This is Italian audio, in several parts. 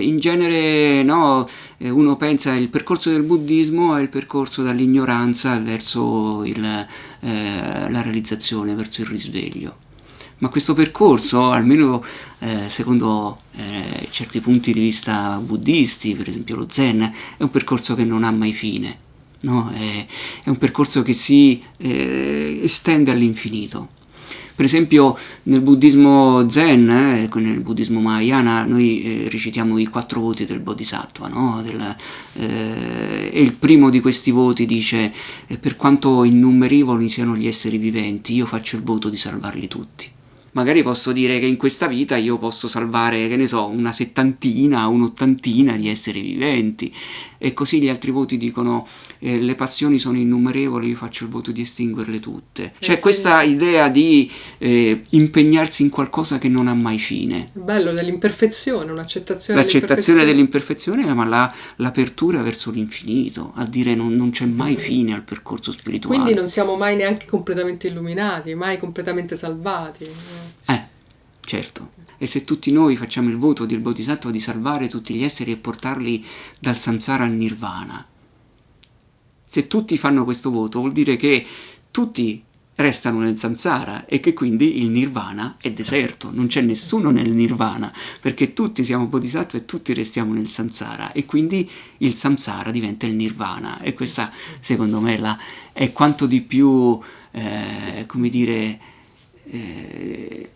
in genere no, eh, uno pensa il percorso del buddismo è il percorso dall'ignoranza verso il, eh, la realizzazione, verso il risveglio. Ma questo percorso, almeno eh, secondo eh, certi punti di vista buddisti, per esempio lo Zen, è un percorso che non ha mai fine. No? È, è, un percorso che si eh, estende all'infinito. Per esempio nel buddismo zen, eh, nel buddismo mahayana, noi eh, recitiamo i quattro voti del bodhisattva, no? del, eh, e il primo di questi voti dice eh, per quanto innumerevoli siano gli esseri viventi, io faccio il voto di salvarli tutti magari posso dire che in questa vita io posso salvare, che ne so, una settantina, un'ottantina di esseri viventi e così gli altri voti dicono eh, le passioni sono innumerevoli, io faccio il voto di estinguerle tutte. C'è eh, questa idea di eh, impegnarsi in qualcosa che non ha mai fine. Bello, dell'imperfezione, un'accettazione L'accettazione dell'imperfezione, ma la, l'apertura verso l'infinito, a dire non, non c'è mai fine al percorso spirituale. Quindi non siamo mai neanche completamente illuminati, mai completamente salvati. Eh, certo. E se tutti noi facciamo il voto del Bodhisattva di salvare tutti gli esseri e portarli dal samsara al nirvana, se tutti fanno questo voto vuol dire che tutti restano nel samsara e che quindi il nirvana è deserto, non c'è nessuno nel nirvana perché tutti siamo bodhisattva e tutti restiamo nel samsara e quindi il samsara diventa il nirvana. E questa secondo me la, è quanto di più, eh, come dire, eh,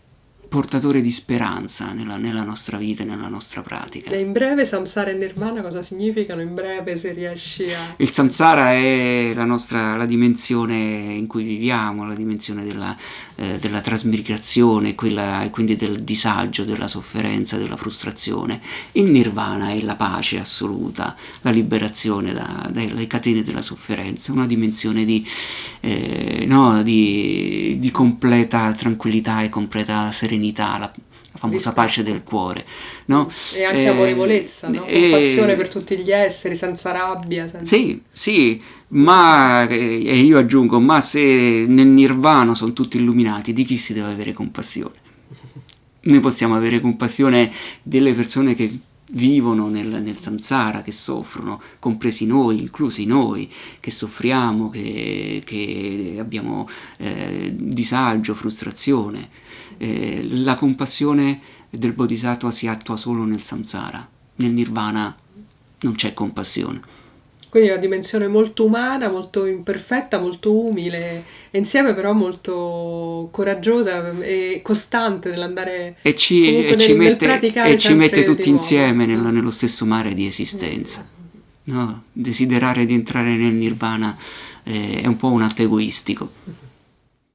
portatore di speranza nella, nella, nostra vita e nella nostra pratica. E in breve samsara e nirvana cosa significano? In breve se riesci a... Il samsara è la nostra la dimensione in cui viviamo, la dimensione della, eh, della trasmigrazione quella, e quindi del disagio, della sofferenza, della frustrazione. Il nirvana è la pace assoluta, la liberazione da, dalle catene della sofferenza, una dimensione di, eh, no, di, di completa tranquillità e completa serenità la, la famosa pace del cuore. No? E anche eh, amorevolezza, no? compassione per tutti gli esseri, senza rabbia. Senza... Sì, sì, ma, e io aggiungo, ma se nel nirvana sono tutti illuminati, di chi si deve avere compassione? Noi possiamo avere compassione delle persone che vivono nel, nel samsara, che soffrono, compresi noi, inclusi noi, che soffriamo, che, che abbiamo eh, disagio, frustrazione. Eh, la compassione del bodhisattva si attua solo nel samsara, nel nirvana non c'è compassione. Quindi una dimensione molto umana, molto imperfetta, molto umile, e insieme però molto coraggiosa e costante nell'andare e ci, e ci mette, e ci mette tutti insieme nello, nello, stesso mare di esistenza. No? Desiderare di entrare nel nirvana eh, è un po' un atto egoistico.